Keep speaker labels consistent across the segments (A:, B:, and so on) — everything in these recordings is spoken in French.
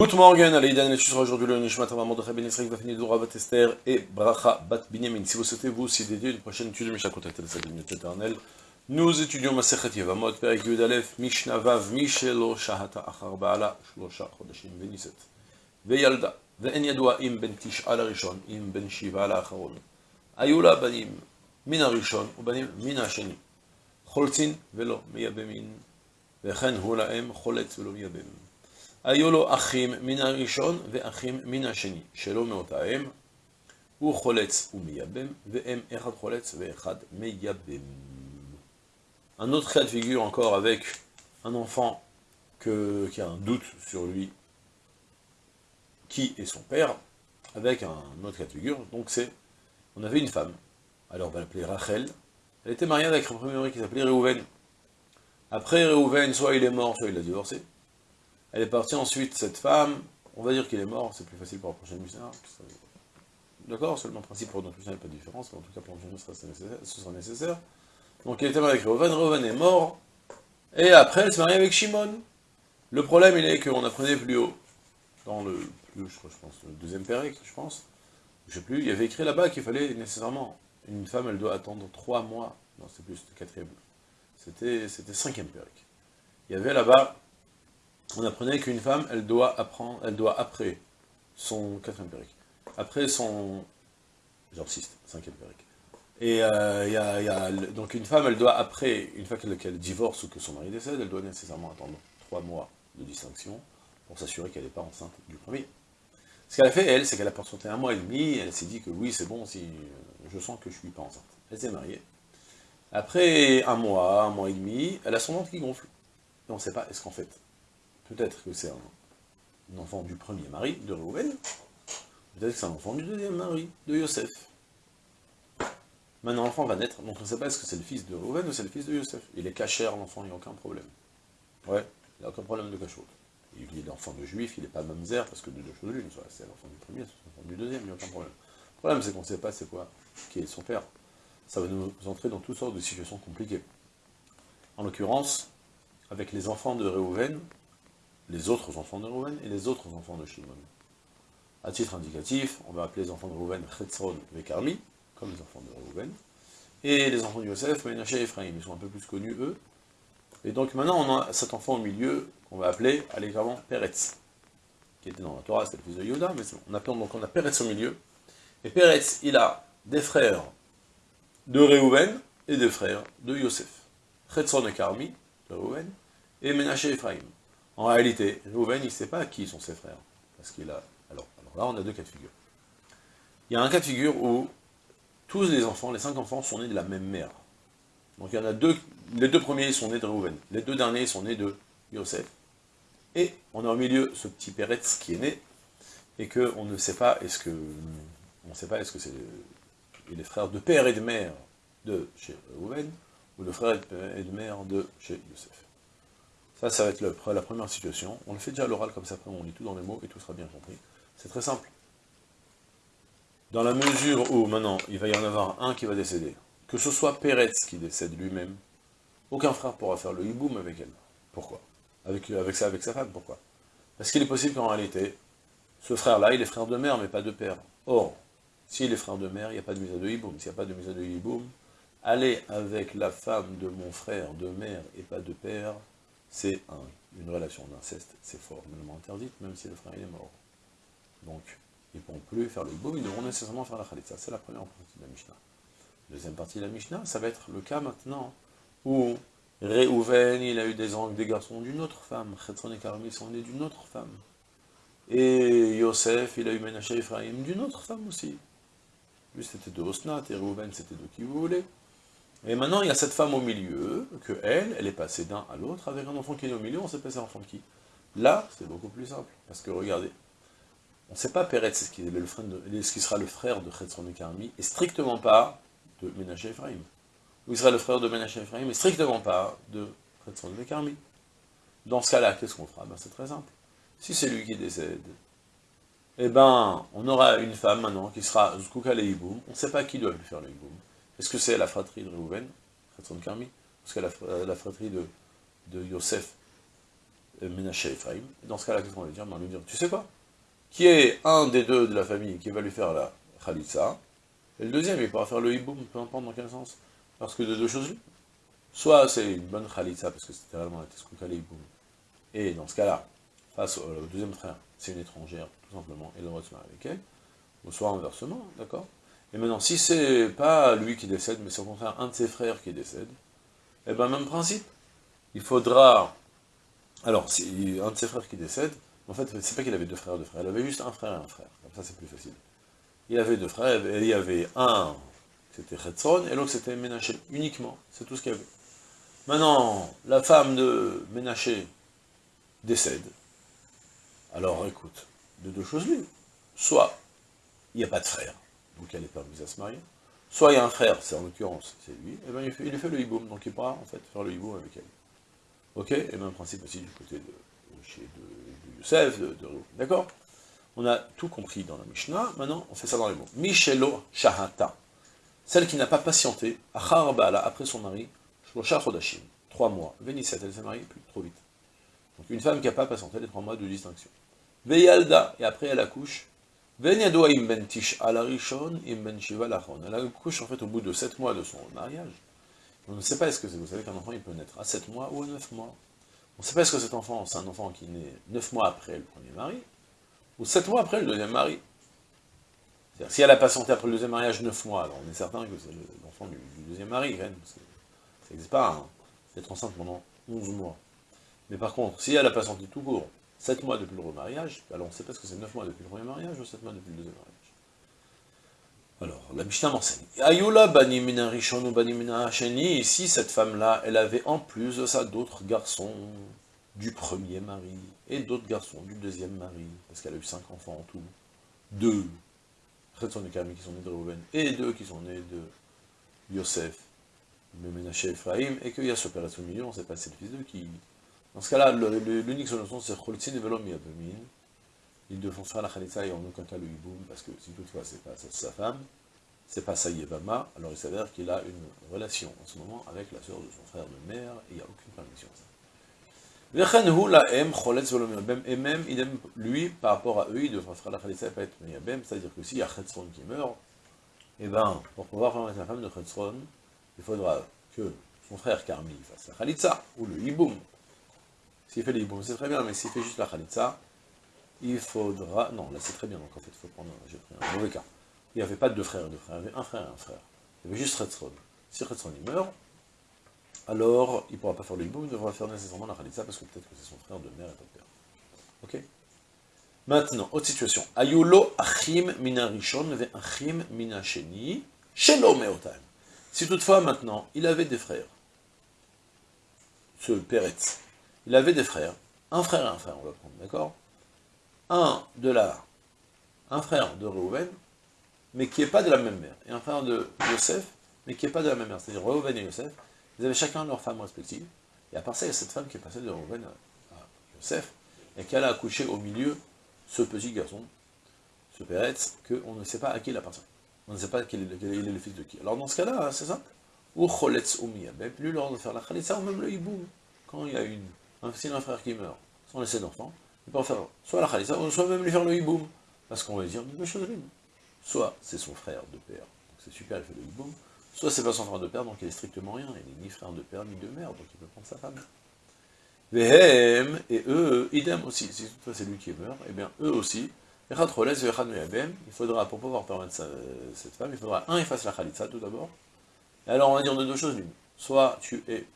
A: Good morning, Aleidan, et sera aujourd'hui le Nishmat Ramad de Ben Israël, Vafini Dora, Bat Esther et Bracha Bat Binyamin. Si vous souhaitez vous aussi dédier une prochaine étude de Mishnah contactez le salut éternel. Nous étudions Masechet Yevamot, Perek Yud Aleph, Mishnah Vav, Mishelo Shahata Achar Baala, Shlosha Chodashim Beniset. וילדה, ואין ידוע אם בן תשעה לראשון, אם בן שבעה לאחרון. היו לה בנים מן הראשון ובנים מן השני. חולצין ולא מייבמין, וכן הוא להם חולץ ולא מייבם. היו לו אחים מן הראשון ואחים מן השני, שלא מאותה אם, הוא חולץ ומייבם, ואם אחד חולץ ואחד מייבם. Un autre cas de figure encore avec un enfant que, qui a un doute sur lui, qui est son père, avec un autre cas de figure, donc c'est, on avait une femme, alors on va l'appeler Rachel, elle était mariée avec un premier mari qui s'appelait Réhouven. Après Réhouven, soit il est mort, soit il a divorcé, elle est partie ensuite, cette femme, on va dire qu'il est mort, c'est plus facile pour la prochaine Mishnah. D'accord Seulement le principe pour notre Mishnah pas de différence, mais en tout cas pour prochaine ce sera nécessaire. Donc il était marié avec Reuven, Reuven est mort, et après elle s'est mariée avec Shimon. Le problème il est qu'on apprenait plus haut, dans le, plus, je, pense, le deuxième périque, je pense, je sais plus, il y avait écrit là-bas qu'il fallait nécessairement, une femme elle doit attendre trois mois, non c'est plus, c'était quatrième, c'était cinquième périque. Il y avait là-bas on apprenait qu'une femme, elle doit apprendre, elle doit après son quatrième périque, après son, genre 6, cinquième périque. Et euh, donc une femme, elle doit après, une fois qu'elle divorce ou que son mari décède, elle doit nécessairement attendre trois mois de distinction pour s'assurer qu'elle n'est pas enceinte du premier. Ce qu'elle a fait, elle, c'est qu'elle a patienté un mois et demi, elle s'est dit que oui, c'est bon, si je sens que je suis pas enceinte. Elle s'est mariée. Après un mois, un mois et demi, elle a son ventre qui gonfle. Et on ne sait pas, est-ce qu'en fait, Peut-être que c'est un, enfant du premier mari, de Reuven. Peut-être que c'est un enfant du deuxième mari, de Yosef. Maintenant, l'enfant va naître, donc on ne sait pas est-ce que c'est le fils de Reuven ou c'est le fils de Yosef. Il est cachère, l'enfant, il n'y a aucun problème. Ouais, il n'y a aucun problème de cachot. Il est l'enfant de juif, il n'est pas mamzer, parce que de deux choses l'une, c'est l'enfant du premier, c'est l'enfant du deuxième, il n'y a aucun problème. Le problème, c'est qu'on ne sait pas c'est quoi, qui est son père. Ça va nous entrer dans toutes sortes de situations compliquées. En l'occurrence, avec les enfants de Reuven, les autres enfants de Rouven et les autres enfants de Shimon. À titre indicatif, on va appeler les enfants de Rouven Chetzron et Karmi, comme les enfants de Rouven, et les enfants de Yosef, Menaché et Ephraim, ils sont un peu plus connus eux. Et donc maintenant on a cet enfant au milieu, qu'on va appeler allègrement Peretz, qui était dans la Torah, c'était le fils de Yoda, mais on appelle donc on a Peretz au milieu. Et Peretz, il a des frères de Reuven et des frères de Yosef. Chetzron et Karmi, de Reuven, et Menaché et Ephraim. En réalité, Reuven, il ne sait pas qui sont ses frères. Parce qu'il a... Alors, alors, là, on a deux cas de figure. Il y a un cas de figure où tous les enfants, les cinq enfants, sont nés de la même mère. Donc il y en a deux, les deux premiers sont nés de Reuven, les deux derniers sont nés de Yosef. Et on a au milieu ce petit Peretz qui est né, et qu'on ne sait pas, est-ce que... On ne sait pas, est-ce que c'est les frères de père et de mère de chez Reuven, ou le frère et de mère de chez Yosef. Ça, ça va être la première situation. On le fait déjà à l'oral, comme ça, après on lit tout dans les mots, et tout sera bien compris. C'est très simple. Dans la mesure où, maintenant, il va y en avoir un qui va décéder, que ce soit Peretz qui décède lui-même, aucun frère pourra faire le hiboum avec elle. Pourquoi? Avec, avec, ça, avec sa femme, pourquoi? Parce qu'il est possible qu'en réalité, ce frère-là, il est frère de mère, mais pas de père. Or, s'il est frère de mère, il n'y a pas de misa de hiboum. S'il n'y a pas de misa de hiboum, aller avec la femme de mon frère de mère et pas de père, c'est une relation d'inceste, c'est formellement interdite, même si le frère est mort. Donc, ils ne pourront plus faire le hiboum, ils devront nécessairement faire la khalitza. C'est la première partie de la Mishnah. Deuxième partie de la Mishnah, ça va être le cas maintenant où Réhouven, il a eu des, des garçons d'une autre femme, Chetron et Karmi sont nés d'une autre femme. Et Yosef, il a eu Menaché Ephraim d'une autre femme aussi. Lui, c'était de Osnat, et Réhouven, c'était de qui vous. Et maintenant, il y a cette femme au milieu, que elle, elle est passée d'un à l'autre, avec un enfant qui est au milieu, on sait pas c'est l'enfant de qui. Là, c'est beaucoup plus simple, parce que regardez, on ne sait pas Peretz, ce qui, ce qui sera le frère de Chetzron et Karmi, et strictement pas de Ménaché Ephraim. Ou il sera le frère de Ménaché Ephraim, et strictement pas de Chetzron et Karmi. Dans ce cas-là, qu'est-ce qu'on fera? Ben, C'est très simple. Si c'est lui qui décède, eh ben, on aura une femme maintenant qui sera Zkouka le on ne sait pas qui doit lui faire le Hiboum. Est-ce que c'est la fratrie de Réhouven, Khatron Karmi Parce que la, la fratrie de, Yosef, Ménaché Ephraim? Dans ce cas-là, qu'est-ce qu'on va dire? On va lui dire, tu sais quoi? Qui est un des deux de la famille qui va lui faire la Khalitsa, et le deuxième, il pourra faire le hiboum, peu importe dans quel sens. Parce que de deux choses, soit c'est une bonne Khalitsa, parce que c'était réellement la hiboum, et dans ce cas-là, face au, deuxième frère, c'est une étrangère, tout simplement, et le droit de se marier avec elle, ou soit inversement, d'accord? Et maintenant, si c'est pas lui qui décède, mais c'est au contraire un de ses frères qui décède, eh ben même principe, il faudra... Alors, si un de ses frères qui décède, en fait, c'est pas qu'il avait deux frères deux frères, il avait juste un frère et un frère, comme ça c'est plus facile. Il avait deux frères, et il y avait un, c'était Chetson, et l'autre c'était Ménaché, uniquement, c'est tout ce qu'il y avait. Maintenant, la femme de Ménaché décède. Alors écoute, de deux choses l'une. Soit il n'y a pas de frère, donc elle n'est pas à se marier. Soit il y a un frère, c'est en l'occurrence, c'est lui, et bien il fait, fait le hiboum, donc il pourra en fait faire le hiboum avec elle. Ok? Et même principe aussi du côté de, Youssef, de, de D'accord? On a tout compris dans la Mishnah, maintenant on fait ça dans les mots. Michelo Shahata, celle qui n'a pas patienté, après son mari, Shlosha Chodashim, trois mois. Vénisset, elle s'est mariée plus trop vite. Donc une femme qui n'a pas patienté les trois mois de distinction. Veyalda, et après elle accouche, ben elle accouche en fait au bout de 7 mois de son mariage. On ne sait pas est-ce que vous savez qu'un enfant il peut naître à 7 mois ou à 9 mois. On ne sait pas est-ce que cet enfant, c'est un enfant qui naît 9 mois après le premier mari, ou 7 mois après le deuxième mari. Si elle a patienté après le deuxième mariage 9 mois, alors on est certain que c'est l'enfant du, deuxième mari, ça n'existe pas, hein. être enceinte pendant 11 mois. Mais par contre, si elle a patienté tout court, 7 mois depuis le remariage, alors on ne sait pas ce que c'est 9 mois depuis le premier mariage ou 7 mois depuis le deuxième mariage. Alors, la Mishnah m'enseigne. Ayula banimina rishon banimina sheni, ici, cette femme-là, elle avait en plus de ça d'autres garçons du premier mari, et d'autres garçons du deuxième mari, parce qu'elle a eu 5 enfants en tout. Deux, des qui sont nés de Reuven, et deux qui sont nés de Yosef, de Menaché Ephraim, et qu'il y a ce père ce milieu, on ne sait pas c'est le fils d'eux qui dans ce cas-là, l'unique solution, c'est Kholitzin et Velom Yabemin. Ils devront faire la Khalitsa et en aucun cas le Hiboum, parce que si toutefois c'est pas sa femme, c'est pas sa Yevama, alors il s'avère qu'il a une relation en ce moment avec la sœur de son frère de mère, et il n'y a aucune permission ça. Et même, lui, par rapport à eux, il devra faire la Khalitsa pas être Yabem, c'est-à-dire que s'il y a Chetzron qui meurt, et eh ben, pour pouvoir faire la femme de Chetzron, il faudra que son frère Karmi fasse la Khalitsa, ou le Hiboum, s'il fait les hiboum, c'est très bien, mais s'il fait juste la khalitza, il faudra... Non, là c'est très bien, donc en fait, il faut prendre... J'ai pris un mauvais cas. Il n'y avait pas de deux frères et deux frères, il y avait un frère et un frère. Il y avait juste Retzron. Si Retzron il meurt, alors il ne pourra pas faire le hiboum, il devra faire nécessairement la khalitza, parce que peut-être que c'est son frère de mère et de père. Ok? Maintenant, autre situation. Ayulo achim mina rishon ve achim mina sheni, shelo meotan. Si toutefois, maintenant, il avait des frères, ce Peretz, il avait des frères, un frère et un frère, on va prendre, d'accord? Un de la, un frère de Reuven, mais qui n'est pas de la même mère, et un frère de Yosef, mais qui n'est pas de la même mère, c'est-à-dire Reuven et Yosef, ils avaient chacun leur femme respective, et à part ça, il y a cette femme qui est passée de Reuven à, Yosef, et qu'elle a accouché au milieu ce petit garçon, ce Péretz, qu'on ne sait pas à qui il appartient. On ne sait pas quel est, le fils de qui. Alors dans ce cas-là, c'est simple. Ou choletz ou plus l'ordre de faire la khalitsa, ou même le hiboum. Quand il y a une s'il a un frère qui meurt sans laisser d'enfant, il peut en faire soit la khalisa, soit même lui faire le hiboum. Parce qu'on va dire deux choses l'une. Soit c'est son frère de père, donc c'est super, il fait le hiboum, soit c'est pas son frère de père, donc il est strictement rien, il n'est ni frère de père, ni de mère, donc il peut prendre sa femme. Vehem, et eux, idem aussi, si toutefois c'est lui qui meurt, et eh bien eux aussi, il faudra, pour pouvoir permettre cette femme, il faudra, un, il fasse la khalitsa tout d'abord, et alors on va dire de deux choses l'une. Soit tu es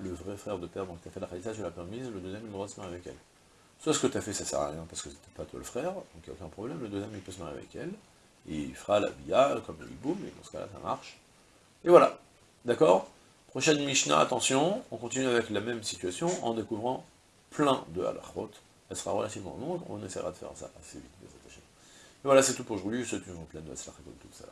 A: le vrai frère de père, donc tu as fait la khalitza, tu l'as permise, le deuxième, il doit se marier avec elle. Soit ce que tu as fait, ça sert à rien, parce que c'était pas toi le frère, donc il n'y a aucun problème, le deuxième, il peut se marier avec elle, il fera la bia, comme le hiboum, et dans ce cas-là, ça marche. Et voilà, d'accord? Prochaine Mishnah, attention, on continue avec la même situation, en découvrant plein de halachot. Elle sera relativement longue, on essaiera de faire ça assez vite, Et voilà, c'est tout pour aujourd'hui, je souhaite une pleine de tout ça.